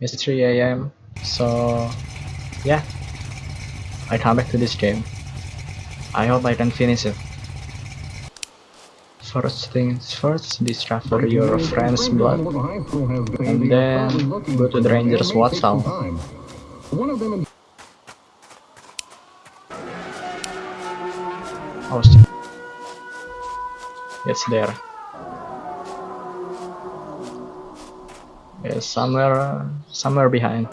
It's 3 a.m. So, yeah. I come back to this game. I hope I can finish it. First things first, discover your friend's blood, and then go to the ranger's of them Oh. It's there. It's somewhere, somewhere behind.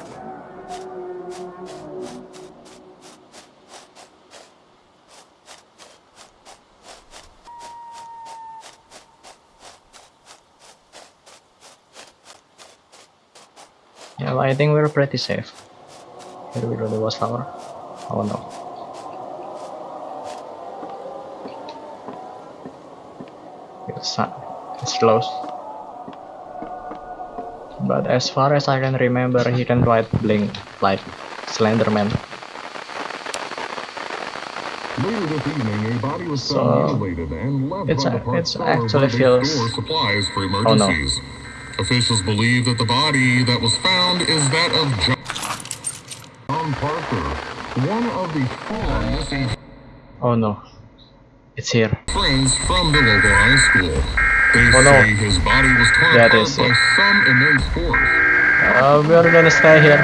Yeah, I think we're pretty safe. Here we go, the watchtower. Oh no. It's, uh, it's close. But as far as I can remember, he can ride Blink like Slenderman. Evening, a body was So, mutilated and left it's a- it's actually feels- supplies for Oh, no. Officials believe that the body that was found is that of John Parker, one of the four missing Oh no. It's here. friends from the local high school. They Oh, no. say his body was torn That apart by some immense force. Uh, we're gonna stay here.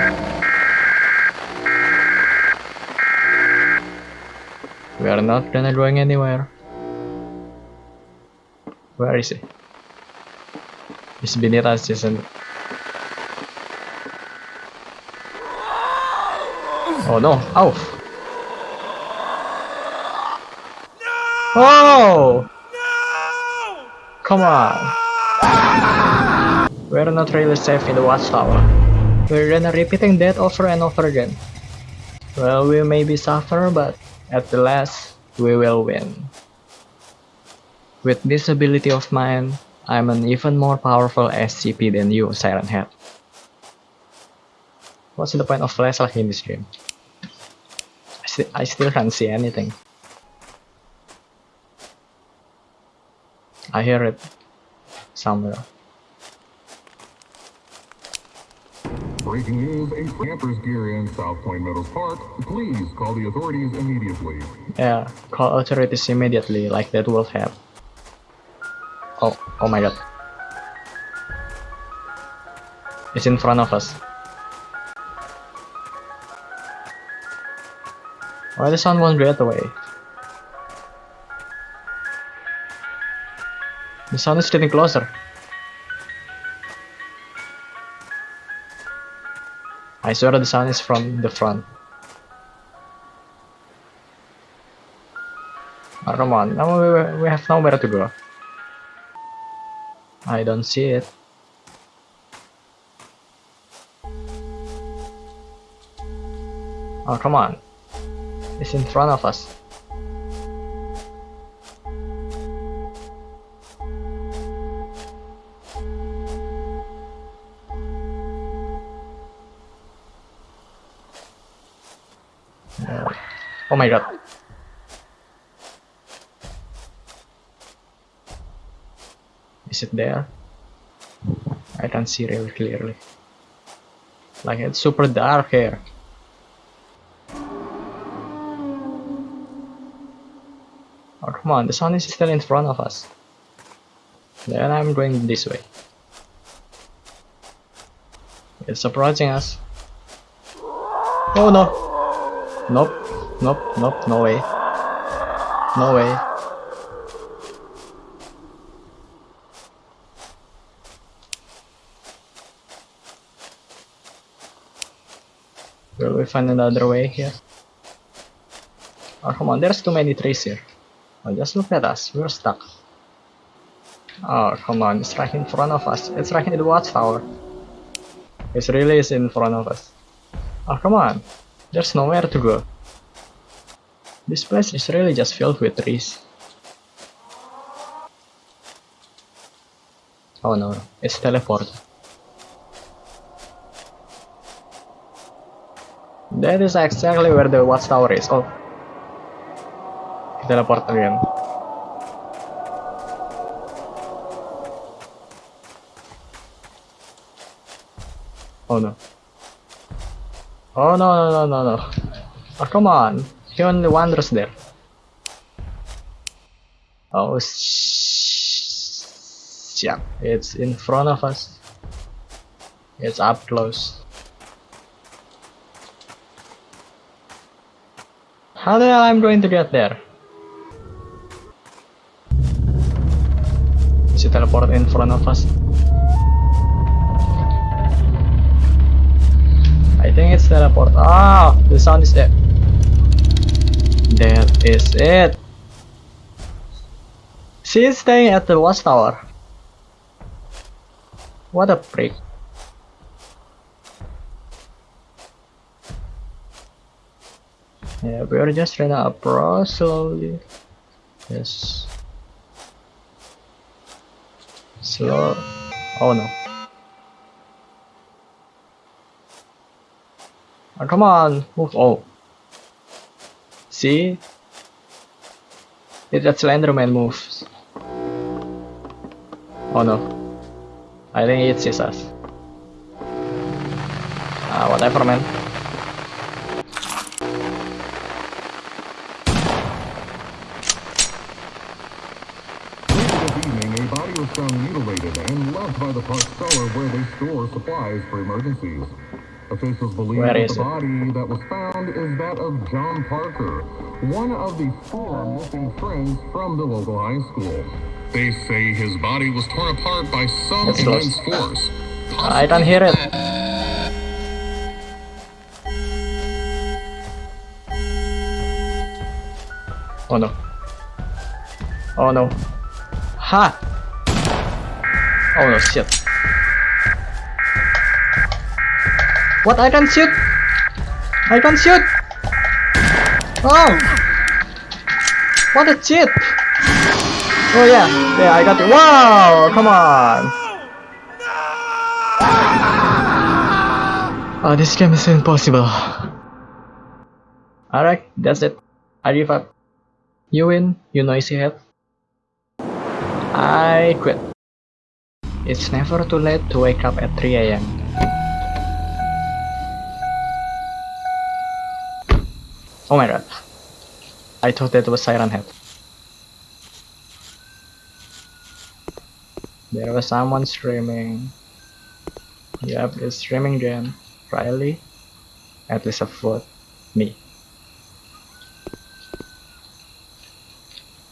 We are not gonna going anywhere. Where is he? He's beneath us, isn't it? Oh no! Ow! Oh! Come on! We're not really safe in the watchtower. We're gonna repeating that over and over again. Well, we may be suffer, but at the last, we will win. With this ability of mine, I'm an even more powerful SCP than you, Siren Head. What's the point of flashlight in this game? I, sti- I still can't see anything. I hear it somewhere. Breaking news, a camper's gear in South Point Meadows Park. Please call the authorities immediately. Yeah, call authorities immediately, like that will help. Oh, oh my god. It's in front of us. Why the sound won't get away? The sun is getting closer. I swear the sun is from the front. Oh, come on, now we, we have nowhere to go. I don't see it. Oh, come on. It's in front of us. Oh my god. Is it there? I can't see really clearly. Like it's super dark here. Oh come on, the sun is still in front of us. Then I'm going this way. It's approaching us. Oh no! Nope, nope, nope, no way. No way. Will we find another way here? Oh, come on, there's too many trees here. Oh, just look at us, we're stuck. Oh, come on, it's right in front of us. It's right in the watchtower. It really is in front of us. Oh, come on, there's nowhere to go. This place is really just filled with trees. Oh no, it's teleport. That is exactly where the watchtower is. Oh. Teleport again. Oh no. Oh no no no no no. Oh come on. He only wanders there. Oh yeah. It's in front of us. It's up close. How the hell I'm going to get there? Is it teleport in front of us? I think it's teleport. Ah, the sound is it. That is it. She's staying at the watchtower. What a prick. Yeah, we're just trying to approach slowly. Yes. Slow. Oh no. Oh, come on, move. Oh. See? That Slenderman moves. Oh no. I think it sees us. Ah, whatever, man. Found mutilated and left by the park cellar where they store supplies for emergencies. Officials believe Where that the body that was found is that of John Parker, one of the four missing friends from the local high school. They say his body was torn apart by some It's immense force. I can hear it. Oh no. Oh no. Ha! Oh no, shit. What? I can shoot! I can shoot! Oh! What a cheat! Oh yeah, yeah, I got it. Wow! Come on! Oh, this game is impossible. Alright, that's it. I give up. You win, you noisy head. I quit. It's never too late to wake up at 3 am. Oh my god. I thought that was Siren Head. There was someone streaming. Yep, it's streaming Jen. Riley. At least a foot. Me.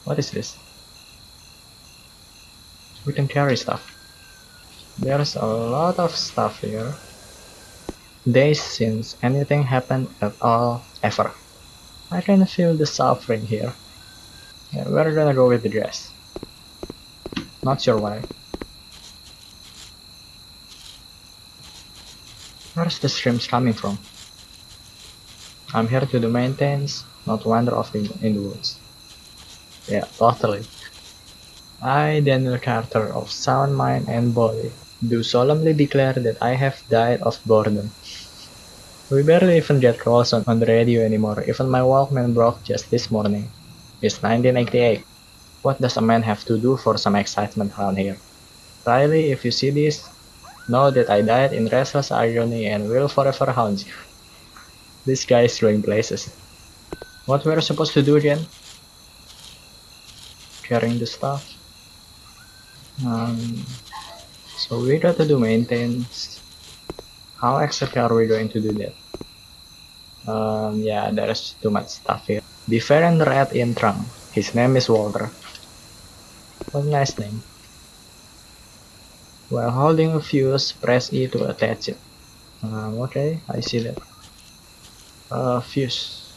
What is this? We can carry stuff. There's a lot of stuff here. Days since anything happened at all, ever. I can feel the suffering here. Yeah, we're gonna go with the dress. Not sure why. Where's the streams coming from? I'm here to do maintenance, not wander off in, in the woods. Yeah, totally. I, Daniel Carter of sound mind and body, do solemnly declare that I have died of boredom. We barely even get calls on, on the radio anymore, even my Walkman broke just this morning. It's 1988. What does a man have to do for some excitement around here? Riley, if you see this, know that I died in restless agony and will forever haunt you. This guy is going places. What were we're supposed to do then? Carrying the stuff. Um, so we got to do maintenance. How exactly are we going to do that? Um, yeah, there's too much stuff here. Different red in trunk. His name is Walter. What nice name. While holding a fuse, press E to attach it. Um, okay, I see that. Uh, fuse.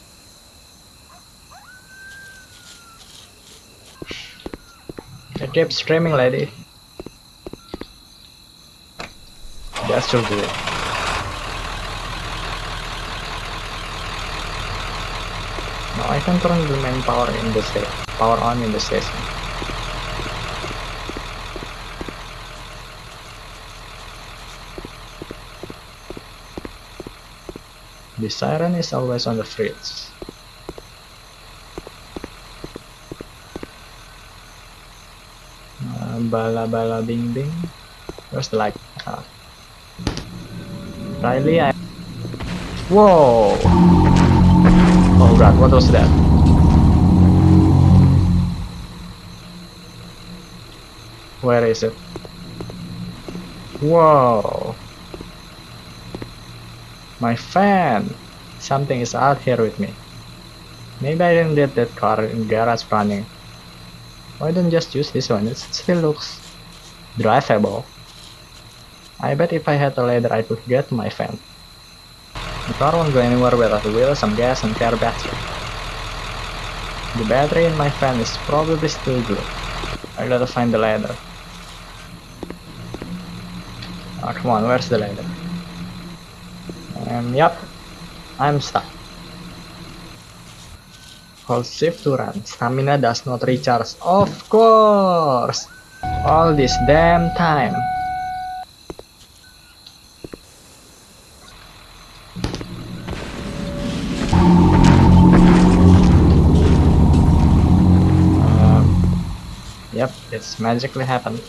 I keep streaming, lady. That should do it. Now I can turn the main power in the station. Power on in the station. The siren is always on the fritz. Uh, bala bala bing bing. Where's the light? Ah. Riley, I... Whoa! Oh god, what was that? Where is it? Whoa! My fan! Something is out here with me. Maybe I didn't get that car in garage running. Why don't just use this one? It still looks drivable. I bet if I had a ladder I could get my fan. The car won't go anywhere without a wheel, some gas, and car battery. The battery in my fan is probably still good. I gotta find the ladder. Oh, come on, where's the ladder? Um, yep, I'm stuck. Hold shift to run. Stamina does not recharge. Of course! All this damn time. It's magically happened.